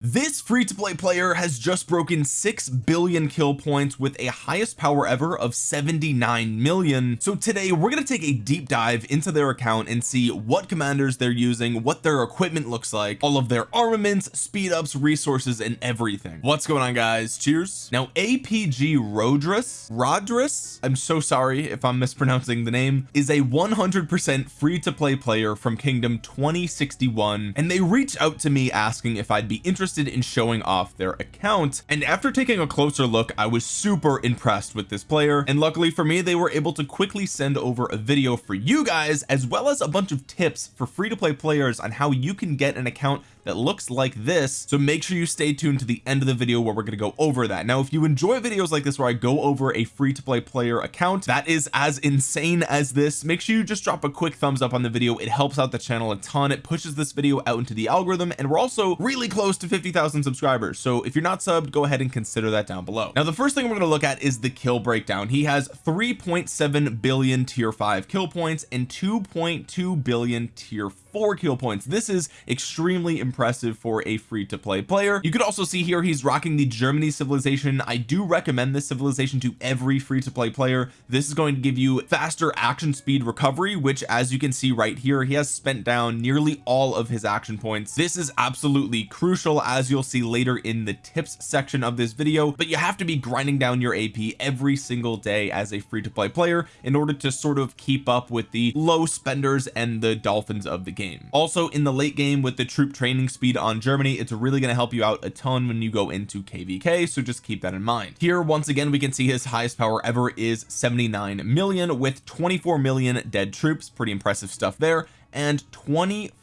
this free-to-play player has just broken 6 billion kill points with a highest power ever of 79 million. So today we're going to take a deep dive into their account and see what commanders they're using what their equipment looks like all of their armaments speed ups resources and everything. What's going on guys? Cheers. Now APG Rodrus Rodrus I'm so sorry if I'm mispronouncing the name is a 100% free-to-play player from Kingdom 2061 and they reached out to me asking if I'd be interested interested in showing off their account and after taking a closer look I was super impressed with this player and luckily for me they were able to quickly send over a video for you guys as well as a bunch of tips for free to play players on how you can get an account that looks like this. So make sure you stay tuned to the end of the video where we're going to go over that. Now if you enjoy videos like this where I go over a free to play player account that is as insane as this. Make sure you just drop a quick thumbs up on the video. It helps out the channel a ton. It pushes this video out into the algorithm and we're also really close to 50,000 subscribers. So if you're not subbed go ahead and consider that down below. Now the first thing we're going to look at is the kill breakdown. He has 3.7 billion tier 5 kill points and 2.2 billion tier 4 kill points. This is extremely impressive for a free to play player. You could also see here he's rocking the Germany civilization. I do recommend this civilization to every free to play player. This is going to give you faster action speed recovery which as you can see right here he has spent down nearly all of his action points. This is absolutely crucial as you'll see later in the tips section of this video but you have to be grinding down your AP every single day as a free to play player in order to sort of keep up with the low spenders and the dolphins of the game. Also in the late game with the troop training speed on Germany. It's really going to help you out a ton when you go into kvk so just keep that in mind. Here once again we can see his highest power ever is 79 million with 24 million dead troops. Pretty impressive stuff there. And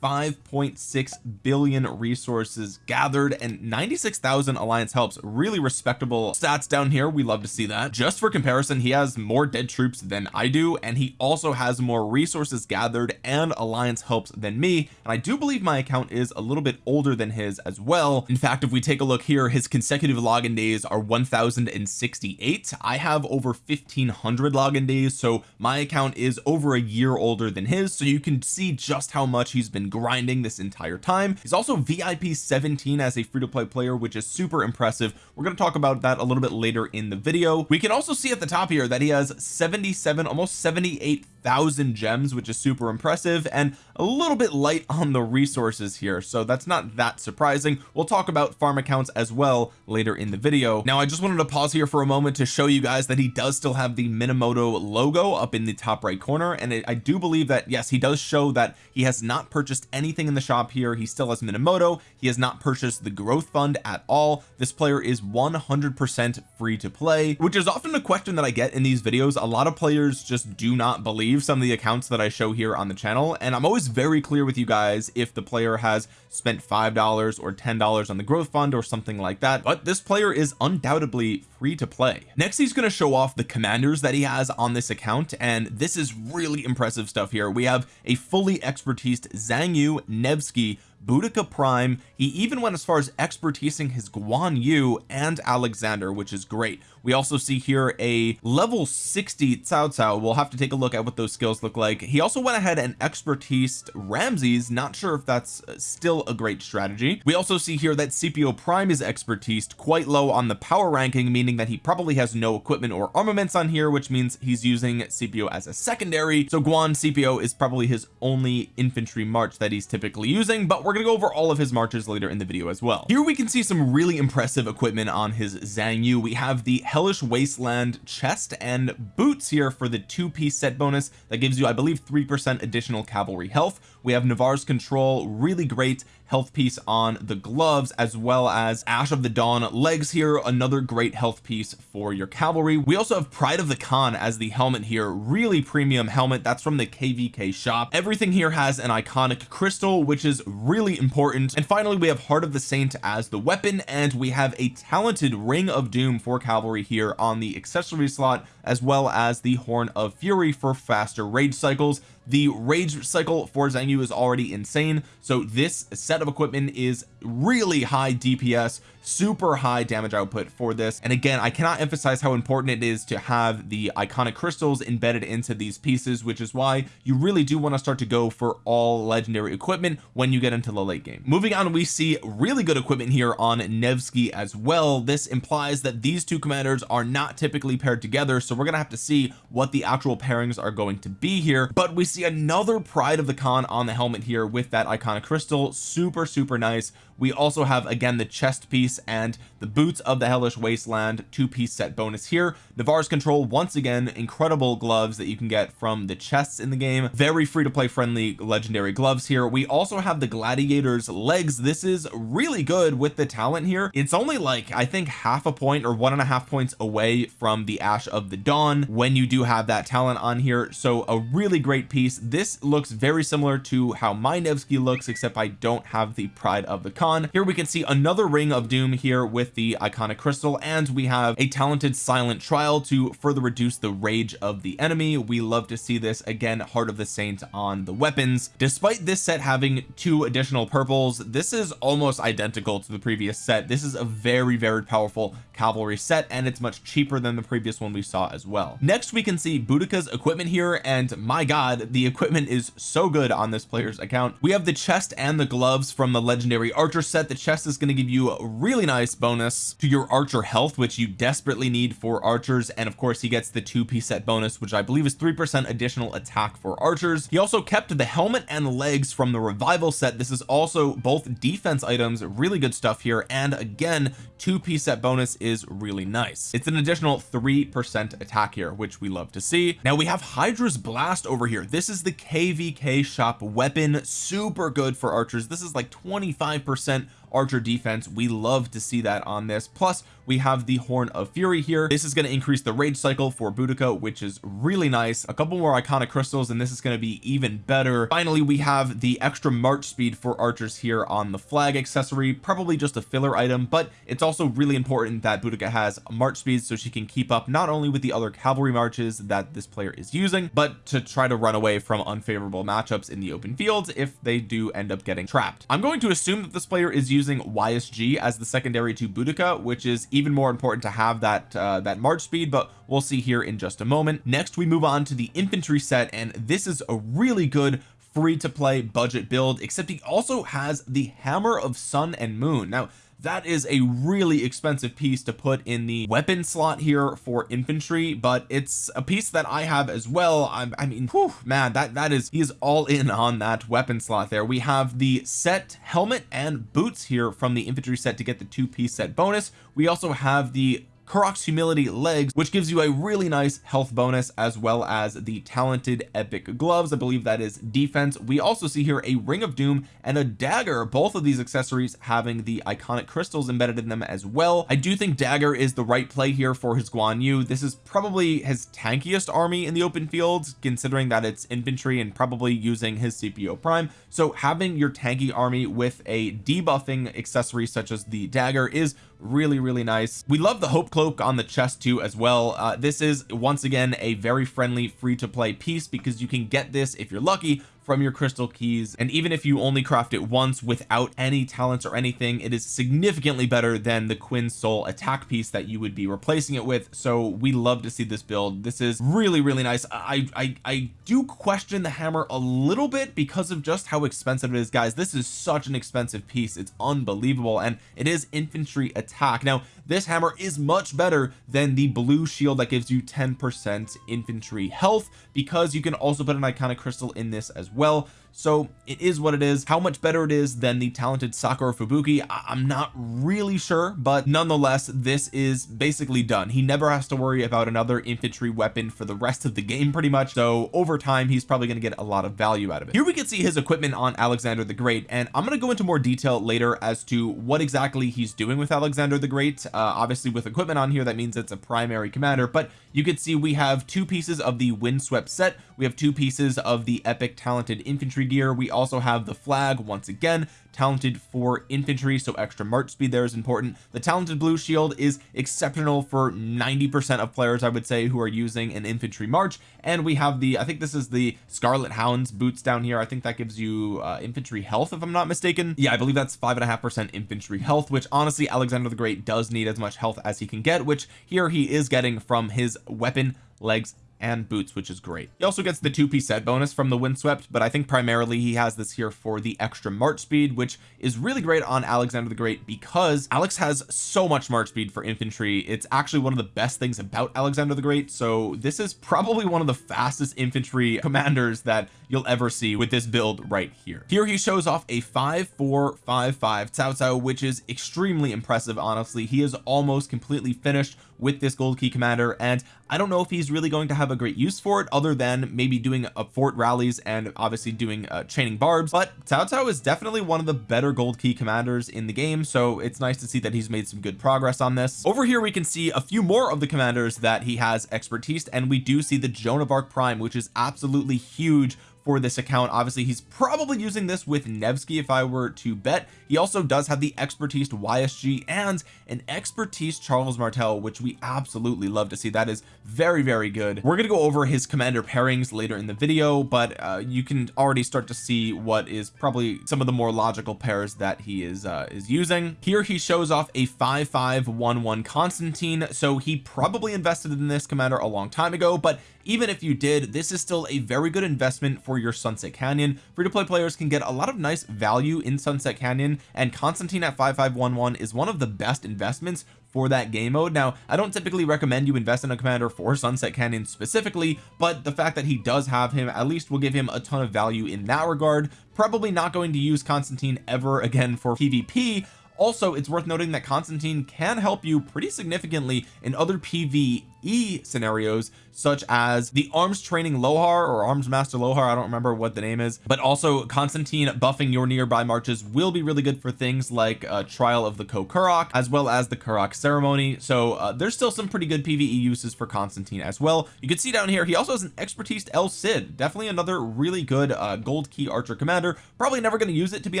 25.6 billion resources gathered and 96,000 alliance helps. Really respectable stats down here. We love to see that. Just for comparison he has more dead troops than I do and he also has more resources gathered and alliance helps than me and I do believe my account is a little bit older than his as well. In fact if we take a look here his consecutive login days are 1068 I have over 1500 login days so my account is over a year older than his so you can see just how much he's been grinding this entire time. He's also VIP 17 as a free-to-play player which is super impressive. We're going to talk about that a little bit later in the video. We can also see at the top here that he has 77 almost 78 thousand gems which is super impressive and a little bit light on the resources here. So that's not that surprising. We'll talk about farm accounts as well later in the video. Now I just wanted to pause here for a moment to show you guys that he does still have the Minamoto logo up in the top right corner. And it, I do believe that yes he does show that he has not purchased anything in the shop here. He still has Minamoto. He has not purchased the growth fund at all. This player is 100% free to play which is often a question that I get in these videos. A lot of players just do not believe some of the accounts that I show here on the channel. And I'm always very clear with you guys if the player has spent five dollars or ten dollars on the growth fund or something like that but this player is undoubtedly free to play. Next he's going to show off the commanders that he has on this account and this is really impressive stuff here. We have a fully fully expertised Xiang Yu Nevsky Boudica Prime he even went as far as expertising his Guan Yu and Alexander which is great. We also see here a level 60 Cao Cao. We'll have to take a look at what those skills look like. He also went ahead and expertised Ramses. Not sure if that's uh, still a great strategy. We also see here that Scipio Prime is expertised quite low on the power ranking meaning that he probably has no equipment or armaments on here which means he's using Scipio as a secondary. So Guan Scipio is probably his only infantry march that he's typically using but we're we're gonna go over all of his marches later in the video as well. Here we can see some really impressive equipment on his Xiang Yu. We have the hellish wasteland chest and boots here for the two-piece set bonus. That gives you I believe three percent additional cavalry health we have Navarre's control really great health piece on the gloves as well as Ash of the Dawn legs here another great health piece for your cavalry. We also have Pride of the Khan as the helmet here really premium helmet. That's from the kvk shop. Everything here has an iconic crystal which is really important. And finally we have Heart of the Saint as the weapon and we have a talented ring of doom for cavalry here on the accessory slot as well as the horn of fury for faster rage cycles. The rage cycle for Yu is already insane. So this set of equipment is really high DPS super high damage output for this. And again I cannot emphasize how important it is to have the iconic crystals embedded into these pieces which is why you really do want to start to go for all legendary equipment when you get into the late game. Moving on we see really good equipment here on Nevsky as well. This implies that these two commanders are not typically paired together so we're gonna have to see what the actual pairings are going to be here. But we see another pride of the Khan on the helmet here with that iconic crystal. Super super nice we also have again the chest piece and the boots of the hellish wasteland two-piece set bonus here. Navarre's control once again incredible gloves that you can get from the chests in the game. Very free to play friendly legendary gloves here. We also have the gladiators legs. This is really good with the talent here. It's only like I think half a point or one and a half points away from the ash of the dawn when you do have that talent on here. So a really great piece. This looks very similar to how my Nevsky looks except I don't have the pride of the Khan here we can see another ring of doom here with the iconic crystal and we have a talented silent trial to further reduce the rage of the enemy. We love to see this again heart of the saint on the weapons. Despite this set having two additional purples this is almost identical to the previous set. This is a very very powerful cavalry set and it's much cheaper than the previous one we saw as well. Next we can see Boudica's equipment here and my god the equipment is so good on this player's account. We have the chest and the gloves from the legendary archer set the chest is going to give you a really nice bonus to your archer health which you desperately need for archers. And of course he gets the two piece set bonus which I believe is three percent additional attack for archers. He also kept the helmet and legs from the revival set. This is also both defense items really good stuff here. And again two piece set bonus is really nice. It's an additional three percent attack here which we love to see. Now we have Hydra's blast over here. This is the kvk shop weapon. Super good for archers. This is like 25 percent percent archer defense. We love to see that on this. Plus we have the horn of fury here. This is going to increase the rage cycle for Boudica which is really nice. A couple more iconic crystals and this is going to be even better. Finally we have the extra march speed for archers here on the flag accessory. Probably just a filler item but it's also really important that Boudica has march speed so she can keep up not only with the other cavalry marches that this player is using but to try to run away from unfavorable matchups in the open fields if they do end up getting trapped. I'm going to assume that this player is using YSG as the secondary to Boudica which is even more important to have that uh, that march speed but we'll see here in just a moment. Next we move on to the infantry set and this is a really good free to play budget build except he also has the hammer of sun and moon. Now that is a really expensive piece to put in the weapon slot here for infantry but it's a piece that I have as well. I, I mean whew, man that that is he is all in on that weapon slot there. We have the set helmet and boots here from the infantry set to get the two piece set bonus. We also have the Karuak's humility legs which gives you a really nice health bonus as well as the talented epic gloves. I believe that is defense. We also see here a ring of doom and a dagger both of these accessories having the iconic crystals embedded in them as well. I do think dagger is the right play here for his Guan Yu. This is probably his tankiest army in the open field considering that it's infantry and probably using his Scipio prime. So having your tanky army with a debuffing accessory such as the dagger is really really nice. We love the hope cloak on the chest too as well. Uh, this is once again a very friendly free to play piece because you can get this if you're lucky from your crystal keys and even if you only craft it once without any talents or anything it is significantly better than the Quinn Soul attack piece that you would be replacing it with. So we love to see this build. This is really really nice. I I, I do question the hammer a little bit because of just how expensive it is guys. This is such an expensive piece. It's unbelievable and it is infantry attack. Now this hammer is much better than the blue shield that gives you 10 percent infantry health because you can also put an iconic crystal in this as well well, so it is what it is. How much better it is than the talented Sakura Fubuki I'm not really sure but nonetheless this is basically done. He never has to worry about another infantry weapon for the rest of the game pretty much. So over time he's probably going to get a lot of value out of it. Here we can see his equipment on Alexander the Great and I'm going to go into more detail later as to what exactly he's doing with Alexander the Great. Uh, obviously with equipment on here that means it's a primary commander but you can see we have two pieces of the windswept set. We have two pieces of the epic talented infantry infantry gear. We also have the flag once again talented for infantry so extra march speed there is important. The talented blue shield is exceptional for 90 percent of players I would say who are using an infantry march. And we have the I think this is the Scarlet Hounds boots down here. I think that gives you uh, infantry health if I'm not mistaken. Yeah I believe that's five and a half percent infantry health which honestly Alexander the Great does need as much health as he can get which here he is getting from his weapon legs and boots which is great. He also gets the two-piece set bonus from the windswept but I think primarily he has this here for the extra march speed which is really great on Alexander the Great because Alex has so much march speed for infantry. It's actually one of the best things about Alexander the Great. So this is probably one of the fastest infantry commanders that you'll ever see with this build right here. Here he shows off a 5455 Cao Cao which is extremely impressive honestly. He is almost completely finished with this gold key commander and I don't know if he's really going to have a great use for it other than maybe doing a fort rallies and obviously doing uh, chaining barbs but Cao is definitely one of the better gold key commanders in the game so it's nice to see that he's made some good progress on this. Over here we can see a few more of the commanders that he has expertise and we do see the Joan of Arc Prime which is absolutely huge for this account. Obviously he's probably using this with Nevsky if I were to bet. He also does have the expertise YSG and an expertise Charles Martel which we absolutely love to see. That is very very good. We're going to go over his commander pairings later in the video but uh, you can already start to see what is probably some of the more logical pairs that he is uh, is using. Here he shows off a 5511 Constantine so he probably invested in this commander a long time ago but even if you did this is still a very good investment for your Sunset Canyon. Free to play players can get a lot of nice value in Sunset Canyon and Constantine at 5511 is one of the best investments for that game mode. Now I don't typically recommend you invest in a commander for Sunset Canyon specifically but the fact that he does have him at least will give him a ton of value in that regard. Probably not going to use Constantine ever again for PvP also it's worth noting that Constantine can help you pretty significantly in other PvE scenarios such as the arms training Lohar or arms master Lohar I don't remember what the name is but also Constantine buffing your nearby marches will be really good for things like uh, trial of the Kokurok as well as the Karuak ceremony. So uh, there's still some pretty good PvE uses for Constantine as well. You can see down here he also has an expertise El Cid definitely another really good uh, gold key archer commander. Probably never going to use it to be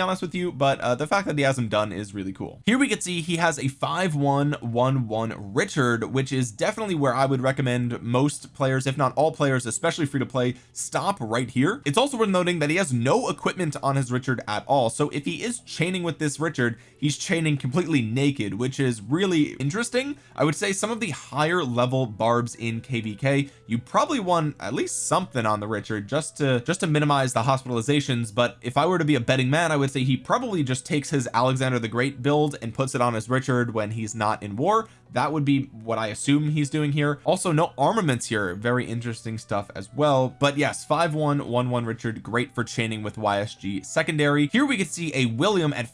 honest with you but uh, the fact that he has him done is really cool. Here we can see he has a 5111 Richard which is definitely where I would recommend most players if not all players especially free to play stop right here. It's also worth noting that he has no equipment on his Richard at all. So if he is chaining with this Richard he's chaining completely naked which is really interesting. I would say some of the higher level barbs in kvk you probably want at least something on the Richard just to just to minimize the hospitalizations but if I were to be a betting man I would say he probably just takes his Alexander the Great build and puts it on his Richard when he's not in war. That would be what I assume he's doing here. Also no armaments here. Very interesting stuff as well. But yes 5111 Richard great for chaining with YSG secondary. Here we can see a William at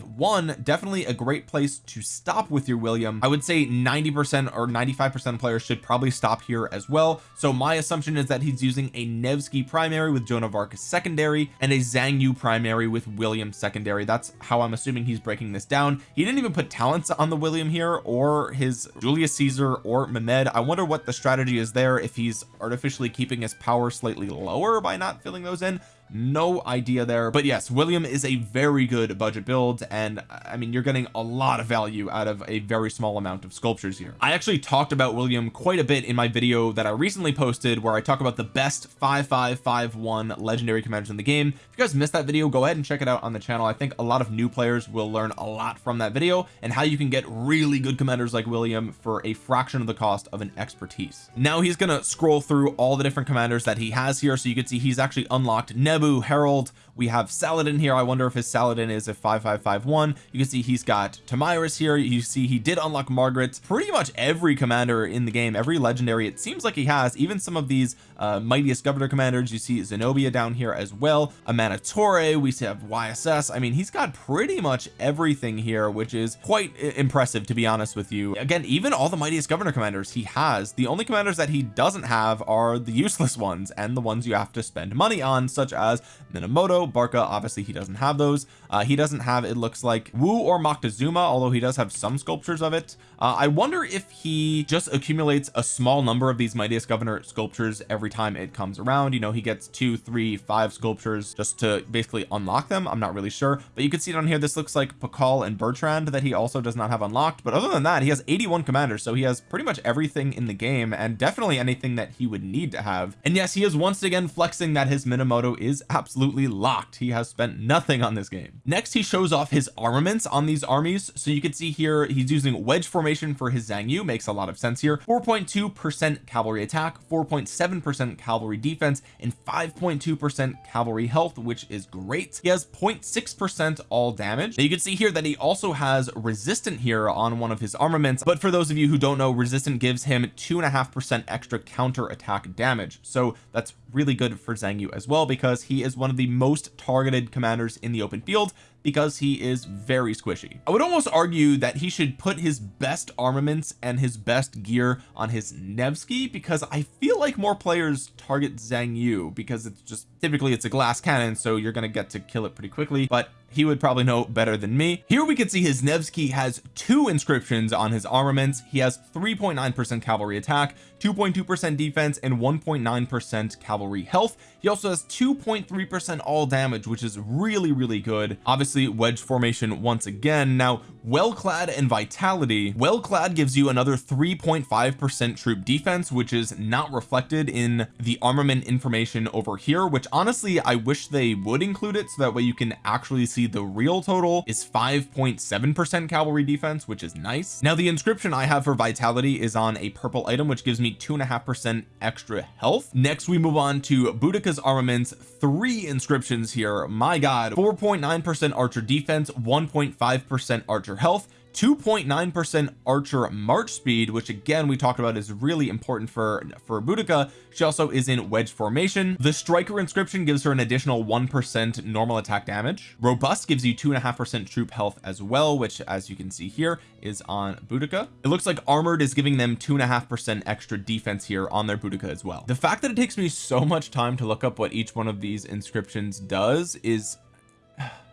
5551 definitely a great place to stop with your William. I would say 90 percent or 95 percent players should probably stop here as well. So my assumption is that he's using a Nevsky primary with Joan of Arc secondary and a Xiang Yu primary with William secondary. That's how I'm assuming he's breaking this down. He didn't even put talents on the William here or his Julius Caesar or Mehmed. I wonder what the strategy is there if he's artificially keeping his power slightly lower by not filling those in no idea there. But yes William is a very good budget build and I mean you're getting a lot of value out of a very small amount of sculptures here. I actually talked about William quite a bit in my video that I recently posted where I talk about the best 5551 legendary commanders in the game. If you guys missed that video go ahead and check it out on the channel. I think a lot of new players will learn a lot from that video and how you can get really good commanders like William for a fraction of the cost of an expertise. Now he's gonna scroll through all the different commanders that he has here so you can see he's actually unlocked Neb Naboo Herald we have Saladin here. I wonder if his Saladin is a 5551 you can see he's got Tomyris here. You see he did unlock Margaret. Pretty much every commander in the game every legendary it seems like he has. Even some of these uh, mightiest governor commanders you see Zenobia down here as well Amanitore we have YSS I mean he's got pretty much everything here which is quite impressive to be honest with you. Again even all the mightiest governor commanders he has the only commanders that he doesn't have are the useless ones and the ones you have to spend money on such as as Minamoto Barca obviously he doesn't have those. Uh, he doesn't have it looks like Wu or Moctezuma although he does have some sculptures of it. Uh, I wonder if he just accumulates a small number of these mightiest governor sculptures every time it comes around. You know he gets two three five sculptures just to basically unlock them. I'm not really sure. But you can see on here this looks like Pakal and Bertrand that he also does not have unlocked. But other than that he has 81 commanders so he has pretty much everything in the game and definitely anything that he would need to have. And yes he is once again flexing that his Minamoto is absolutely locked. He has spent nothing on this game. Next he shows off his armaments on these armies. So you can see here he's using wedge formation for his Xiang Yu makes a lot of sense here. 4.2 percent cavalry attack 4.7 percent cavalry defense and 5.2 percent cavalry health which is great. He has 0.6 percent all damage. Now you can see here that he also has resistant here on one of his armaments but for those of you who don't know resistant gives him two and a half percent extra counter attack damage. So that's really good for Xiang Yu as well because he is one of the most targeted commanders in the open field because he is very squishy. I would almost argue that he should put his best armaments and his best gear on his Nevsky because I feel like more players target Xiang Yu because it's just typically it's a glass cannon so you're going to get to kill it pretty quickly but he would probably know better than me. Here we can see his Nevsky has two inscriptions on his armaments. He has 3.9 percent cavalry attack 2.2 percent defense and 1.9 percent cavalry health. He also has 2.3 percent all damage which is really really good. Obviously wedge formation once again. Now well clad and vitality. Well clad gives you another 3.5 percent troop defense which is not reflected in the armament information over here which honestly I wish they would include it so that way you can actually see the real total is 5.7 percent cavalry defense which is nice. Now the inscription I have for vitality is on a purple item which gives me two and a half percent extra health. Next we move on to Boudica's armaments. Three inscriptions here. My god 4.9 percent archer defense 1.5 percent archer health 2.9 percent archer march speed which again we talked about is really important for for Boudica. She also is in wedge formation. The striker inscription gives her an additional one percent normal attack damage. Robust gives you two and a half percent troop health as well which as you can see here is on Boudica. It looks like armored is giving them two and a half percent extra defense here on their Boudica as well. The fact that it takes me so much time to look up what each one of these inscriptions does is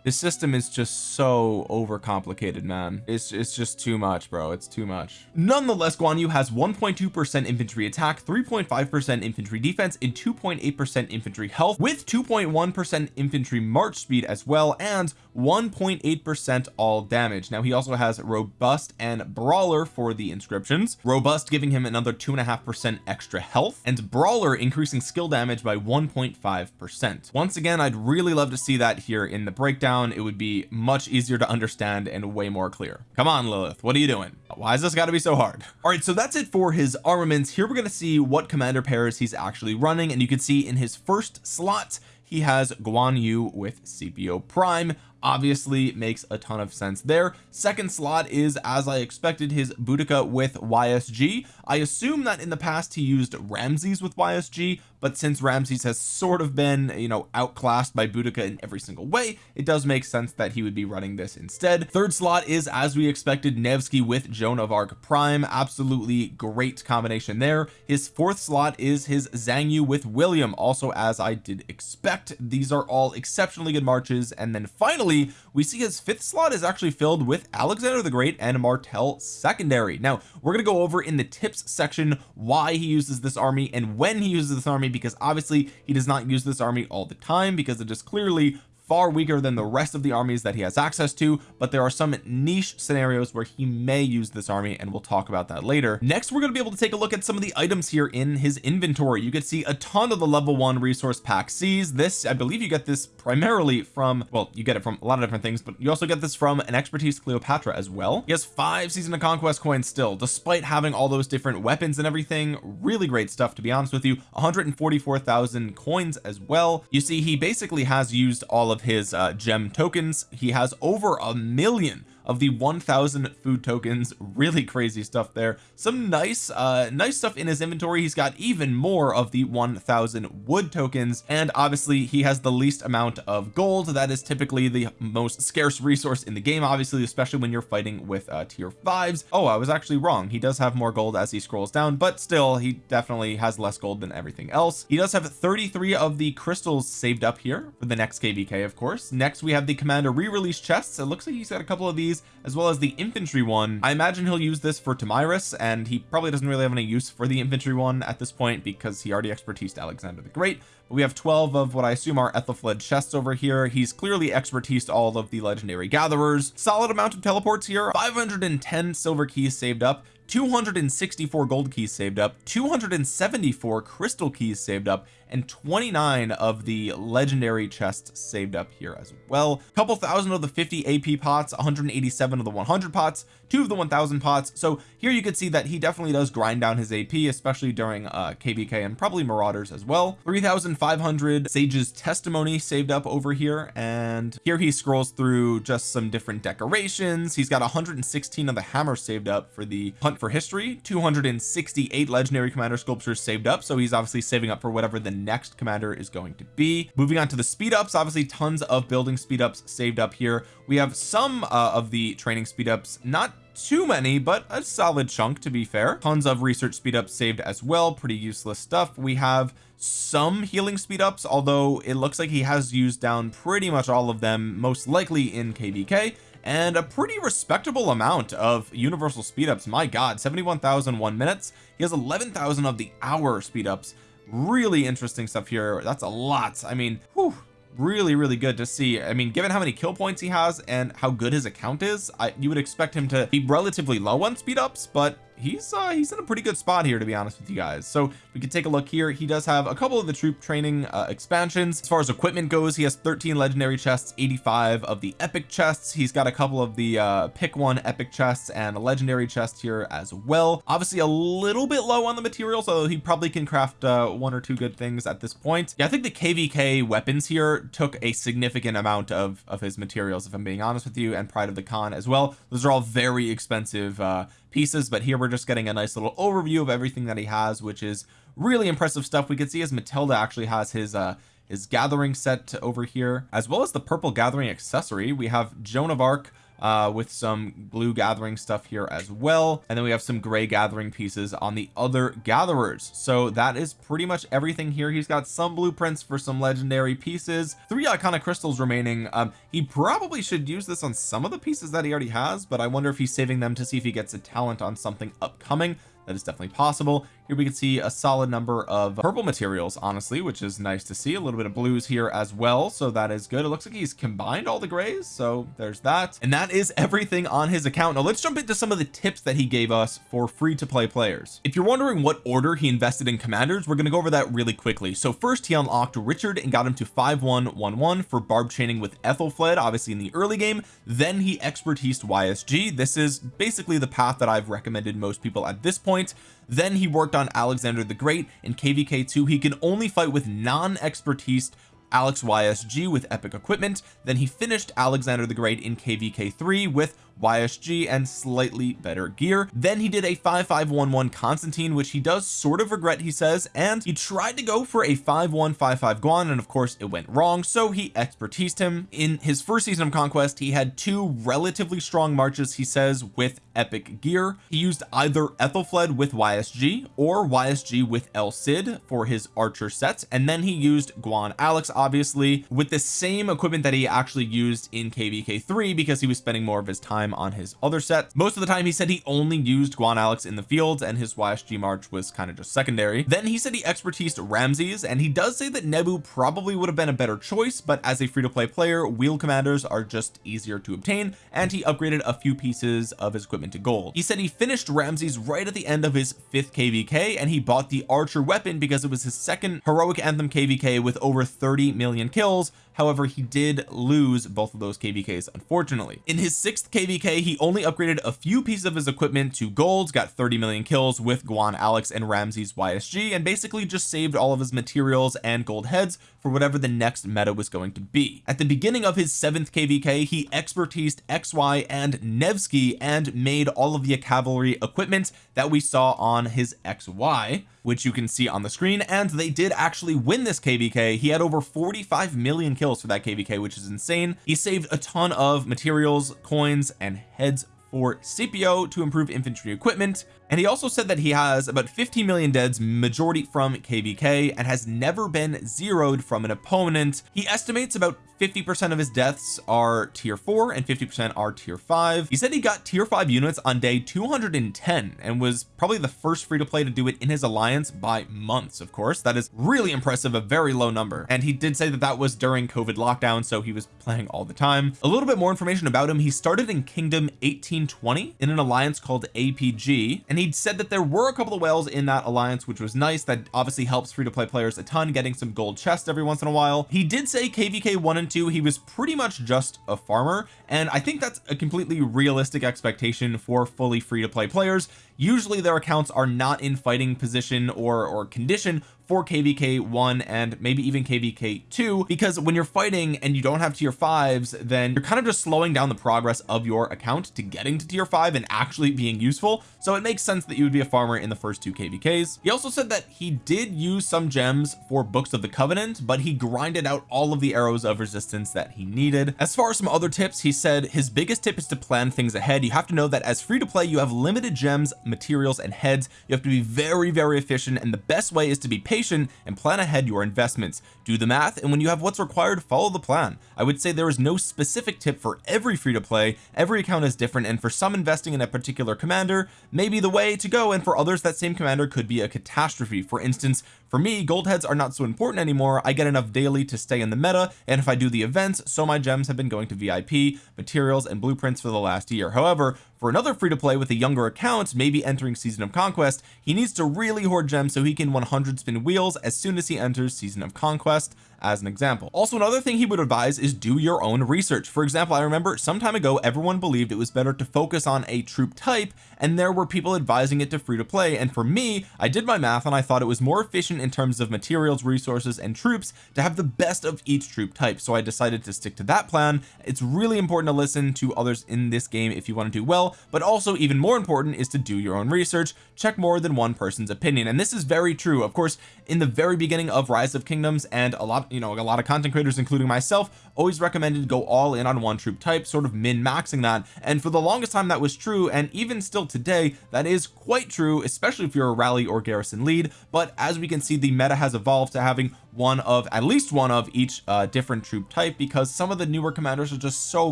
this system is just so overcomplicated man. It's it's just too much bro. It's too much. Nonetheless Guan Yu has 1.2 percent infantry attack 3.5 percent infantry defense and 2.8 percent infantry health with 2.1 percent infantry march speed as well and 1.8 percent all damage. Now he also has robust and brawler for the inscriptions. Robust giving him another two and a half percent extra health and brawler increasing skill damage by 1.5 percent. Once again I'd really love to see that here in the breakdown down it would be much easier to understand and way more clear. Come on Lilith what are you doing? Why is this got to be so hard? All right so that's it for his armaments. Here we're going to see what commander pairs he's actually running and you can see in his first slot he has Guan Yu with Scipio Prime. Obviously makes a ton of sense there. Second slot is as I expected his Boudica with YSG I assume that in the past he used Ramses with YSG but since Ramses has sort of been you know outclassed by Boudica in every single way it does make sense that he would be running this instead. Third slot is as we expected Nevsky with Joan of Arc Prime. Absolutely great combination there. His fourth slot is his Xiang Yu with William also as I did expect. These are all exceptionally good marches. And then finally finally we see his fifth slot is actually filled with Alexander the Great and Martel secondary. Now we're going to go over in the tips section why he uses this army and when he uses this army because obviously he does not use this army all the time because it is clearly far weaker than the rest of the armies that he has access to but there are some niche scenarios where he may use this army and we'll talk about that later. Next we're going to be able to take a look at some of the items here in his inventory. You can see a ton of the level one resource pack C's. This I believe you get this primarily from well you get it from a lot of different things but you also get this from an expertise Cleopatra as well. He has five season of conquest coins still despite having all those different weapons and everything. Really great stuff to be honest with you. 144,000 coins as well. You see he basically has used all of of his uh, gem tokens. He has over a million of the 1000 food tokens. Really crazy stuff there. Some nice uh nice stuff in his inventory. He's got even more of the 1000 wood tokens. And obviously he has the least amount of gold. That is typically the most scarce resource in the game obviously especially when you're fighting with uh tier fives. Oh I was actually wrong. He does have more gold as he scrolls down but still he definitely has less gold than everything else. He does have 33 of the crystals saved up here for the next kvk of course. Next we have the commander re-release chests. It looks like he's got a couple of these as well as the infantry one. I imagine he'll use this for Tomyris and he probably doesn't really have any use for the infantry one at this point because he already expertised Alexander the Great. But we have 12 of what I assume are Ethelfled chests over here. He's clearly expertised all of the legendary gatherers. Solid amount of teleports here. 510 silver keys saved up. 264 gold keys saved up. 274 crystal keys saved up and 29 of the legendary chests saved up here as well. A couple thousand of the 50 AP pots 187 of the 100 pots two of the 1000 pots. So here you can see that he definitely does grind down his AP especially during uh kvk and probably marauders as well. 3500 sage's testimony saved up over here and here he scrolls through just some different decorations. He's got 116 of the hammer saved up for the hunt for history 268 legendary commander sculptures saved up so he's obviously saving up for whatever the next commander is going to be. Moving on to the speed ups obviously tons of building speed ups saved up here. We have some uh, of the training speed ups not too many but a solid chunk to be fair. Tons of research speed ups saved as well pretty useless stuff. We have some healing speed ups although it looks like he has used down pretty much all of them most likely in kvk and a pretty respectable amount of universal speed ups my god 71,001 minutes. He has 11,000 of the hour speed ups really interesting stuff here. That's a lot. I mean whew, really really good to see. I mean given how many kill points he has and how good his account is I you would expect him to be relatively low on speed ups but he's uh he's in a pretty good spot here to be honest with you guys. So we can take a look here. He does have a couple of the troop training uh, expansions. As far as equipment goes he has 13 legendary chests 85 of the epic chests. He's got a couple of the uh pick one epic chests and a legendary chest here as well. Obviously a little bit low on the materials although he probably can craft uh one or two good things at this point. Yeah I think the kvk weapons here took a significant amount of of his materials if I'm being honest with you and pride of the Khan as well. Those are all very expensive uh pieces but here we're just getting a nice little overview of everything that he has which is really impressive stuff. We can see as Matilda actually has his uh his gathering set over here as well as the purple gathering accessory. We have Joan of Arc uh with some blue gathering stuff here as well. And then we have some gray gathering pieces on the other gatherers. So that is pretty much everything here. He's got some blueprints for some legendary pieces. Three iconic crystals remaining. Um he probably should use this on some of the pieces that he already has but I wonder if he's saving them to see if he gets a talent on something upcoming. That is definitely possible here we can see a solid number of purple materials honestly which is nice to see. A little bit of blues here as well so that is good. It looks like he's combined all the grays so there's that. And that is everything on his account. Now let's jump into some of the tips that he gave us for free to play players. If you're wondering what order he invested in commanders we're going to go over that really quickly. So first he unlocked Richard and got him to 5111 for barb chaining with Ethelfled obviously in the early game. Then he expertised YSG this is basically the path that I've recommended most people at this point then he worked on Alexander the Great in kvk2 he can only fight with non-expertise Alex YSG with epic equipment. Then he finished Alexander the Great in kvk3 with YSG and slightly better gear. Then he did a 5511 Constantine which he does sort of regret he says and he tried to go for a 5155 Guan and of course it went wrong so he expertised him. In his first season of conquest he had two relatively strong marches he says with epic gear. He used either Ethelfled with YSG or YSG with El Cid for his archer sets and then he used Guan Alex obviously with the same equipment that he actually used in kvk3 because he was spending more of his time on his other sets most of the time he said he only used Guan Alex in the fields and his YSG march was kind of just secondary. Then he said he expertised Ramses and he does say that Nebu probably would have been a better choice but as a free-to-play player wheel commanders are just easier to obtain and he upgraded a few pieces of his equipment to gold. He said he finished Ramses right at the end of his fifth kvk and he bought the archer weapon because it was his second heroic anthem kvk with over 30 million kills. However he did lose both of those kvks unfortunately. In his sixth kvk he only upgraded a few pieces of his equipment to golds got 30 million kills with Guan Alex and Ramses YSG and basically just saved all of his materials and gold heads for whatever the next meta was going to be. At the beginning of his seventh kvk he expertised XY and Nevsky and made all of the cavalry equipment that we saw on his XY which you can see on the screen and they did actually win this kvk he had over 45 million kills for that kvk which is insane. He saved a ton of materials coins and heads for Scipio to improve infantry equipment and he also said that he has about 15 million deads majority from kvk and has never been zeroed from an opponent. He estimates about 50 percent of his deaths are tier 4 and 50 percent are tier 5 he said he got tier 5 units on day 210 and was probably the first free to play to do it in his alliance by months of course. That is really impressive a very low number. And he did say that that was during COVID lockdown so he was playing all the time. A little bit more information about him. He started in kingdom 1820 in an alliance called APG and he said that there were a couple of whales in that alliance which was nice. That obviously helps free to play players a ton getting some gold chests every once in a while. He did say kvk 1 and 2 he was pretty much just a farmer. And I think that's a completely realistic expectation for fully free to play players usually their accounts are not in fighting position or or condition for kvk 1 and maybe even kvk 2 because when you're fighting and you don't have tier 5s then you're kind of just slowing down the progress of your account to getting to tier 5 and actually being useful. So it makes sense that you would be a farmer in the first two kvks he also said that he did use some gems for books of the covenant but he grinded out all of the arrows of resistance that he needed. As far as some other tips he said his biggest tip is to plan things ahead. You have to know that as free to play you have limited gems materials and heads. You have to be very very efficient and the best way is to be patient and plan ahead your investments. Do the math and when you have what's required follow the plan. I would say there is no specific tip for every free to play every account is different and for some investing in a particular commander may be the way to go and for others that same commander could be a catastrophe. For instance for me gold heads are not so important anymore. I get enough daily to stay in the meta and if I do the events so my gems have been going to VIP materials and blueprints for the last year. However for another free to play with a younger account maybe entering season of conquest he needs to really hoard gems so he can 100 spin wheels as soon as he enters season of conquest as an example. Also another thing he would advise is do your own research. For example I remember some time ago everyone believed it was better to focus on a troop type and there were people advising it to free to play. And for me I did my math and I thought it was more efficient in terms of materials resources and troops to have the best of each troop type. So I decided to stick to that plan. It's really important to listen to others in this game if you want to do well but also even more important is to do your own research. Check more than one person's opinion. And this is very true. Of course in the very beginning of rise of kingdoms and a lot you know a lot of content creators including myself always recommended go all in on one troop type sort of min maxing that. And for the longest time that was true. And even still today that is quite true especially if you're a rally or garrison lead. But as we can see the meta has evolved to having one of at least one of each uh, different troop type because some of the newer commanders are just so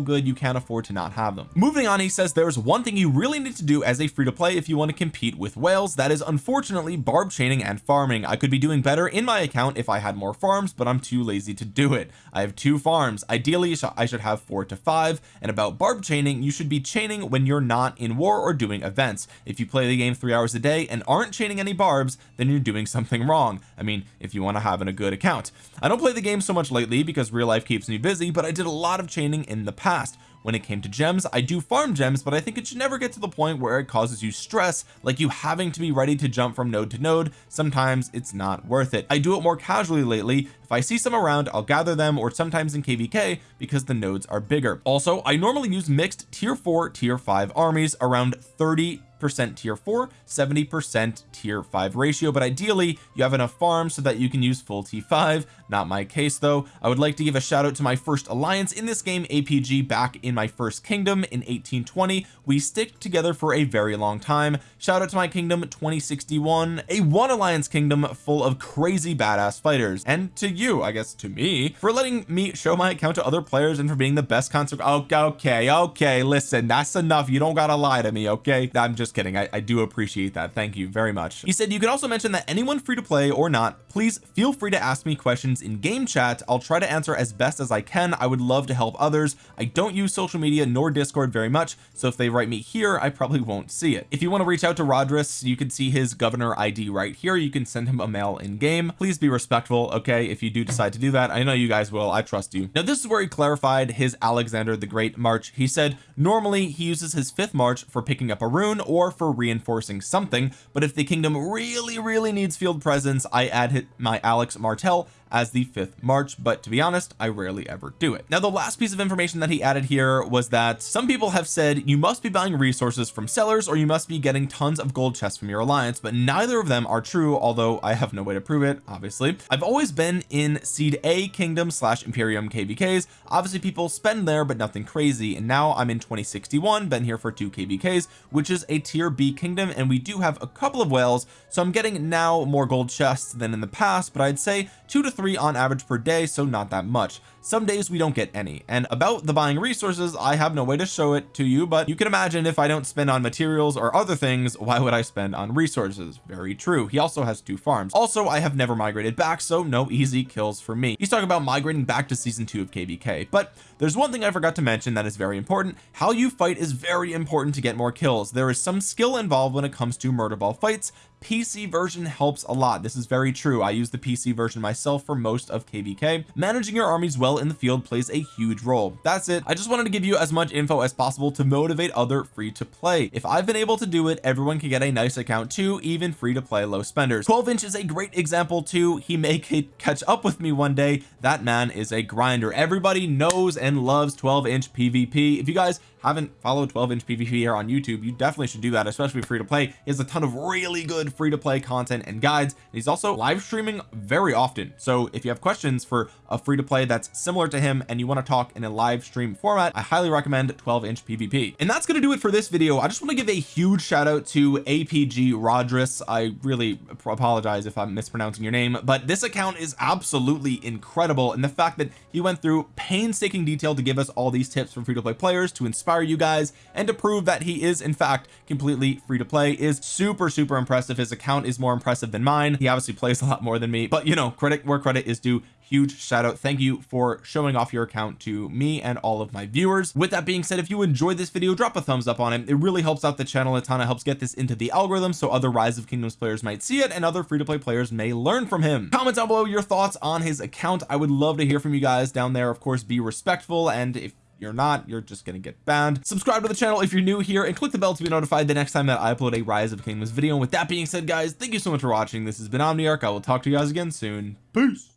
good you can't afford to not have them. Moving on he says there's one thing you really need to do as a free to play if you want to compete with whales that is unfortunately barb chaining and farming. I could be doing better in my account if I had more farms but I'm too lazy to do it. I have two farms. Ideally I should have four to five. And about barb chaining you should be chaining when you're not in war or doing events. If you play the game three hours a day and aren't chaining any barbs then you're doing something wrong. I mean if you want to have a good account. I don't play the game so much lately because real life keeps me busy but I did a lot of chaining in the past. When it came to gems I do farm gems but I think it should never get to the point where it causes you stress like you having to be ready to jump from node to node. Sometimes it's not worth it. I do it more casually lately. If I see some around I'll gather them or sometimes in kvk because the nodes are bigger. Also I normally use mixed tier 4 tier 5 armies around 30 percent tier 4 70 percent tier 5 ratio but ideally you have enough farms so that you can use full t5 not my case though. I would like to give a shout out to my first alliance in this game APG back in my first kingdom in 1820 we stick together for a very long time. Shout out to my kingdom 2061 a one alliance kingdom full of crazy badass fighters. And to you I guess to me for letting me show my account to other players and for being the best concert. Okay okay okay listen that's enough. You don't gotta lie to me okay? I'm just kidding. I, I do appreciate that. Thank you very much. He said you can also mention that anyone free to play or not please feel free to ask me questions in game chat. I'll try to answer as best as I can. I would love to help others. I don't use social media nor discord very much so if they write me here I probably won't see it. If you want to reach out to Rodris you can see his governor ID right here. You can send him a mail in game please be respectful okay if you do decide to do that. I know you guys will. I trust you. Now this is where he clarified his Alexander the Great March. He said normally he uses his fifth March for picking up a rune or for reinforcing something but if the kingdom really really needs field presence I add my Alex Martel as the 5th March but to be honest I rarely ever do it. Now the last piece of information that he added here was that some people have said you must be buying resources from sellers or you must be getting tons of gold chests from your alliance but neither of them are true although I have no way to prove it obviously. I've always been in seed a kingdom slash imperium kvks obviously people spend there but nothing crazy. And now I'm in 2061 been here for two kvks which is a tier b kingdom and we do have a couple of whales. So I'm getting now more gold chests than in the past but I'd say two to three on average per day so not that much some days we don't get any and about the buying resources I have no way to show it to you but you can imagine if I don't spend on materials or other things why would I spend on resources? Very true. He also has two farms. Also I have never migrated back so no easy kills for me. He's talking about migrating back to season two of kvk but there's one thing I forgot to mention that is very important. How you fight is very important to get more kills. There is some skill involved when it comes to murder ball fights. PC version helps a lot. This is very true. I use the PC version myself for most of kvk managing your armies well in the field plays a huge role. That's it. I just wanted to give you as much info as possible to motivate other free to play. If I've been able to do it everyone can get a nice account too even free to play low spenders. 12 inch is a great example too. He may catch up with me one day. That man is a grinder. Everybody knows and loves 12 inch PvP if you guys haven't followed 12 inch PvP here on YouTube you definitely should do that especially free to play. He has a ton of really good free to play content and guides. He's also live streaming very often. So if you have questions for a free to play that's similar to him and you want to talk in a live stream format I highly recommend 12 inch PvP and that's going to do it for this video. I just want to give a huge shout out to APG Rodris. I really apologize if I'm mispronouncing your name but this account is absolutely incredible. And the fact that he went through painstaking detail to give us all these tips for free to play players to inspire inspire you guys and to prove that he is in fact completely free to play is super super impressive. His account is more impressive than mine. He obviously plays a lot more than me but you know credit where credit is due huge shout out. Thank you for showing off your account to me and all of my viewers. With that being said if you enjoyed this video drop a thumbs up on it. It really helps out the channel a ton. It helps get this into the algorithm so other rise of kingdoms players might see it and other free-to-play players may learn from him. Comment down below your thoughts on his account. I would love to hear from you guys down there. Of course be respectful and if you're not you're just gonna get banned. Subscribe to the channel if you're new here and click the bell to be notified the next time that I upload a rise of kingdoms video. And with that being said guys thank you so much for watching. This has been Omniarch. I will talk to you guys again soon. Peace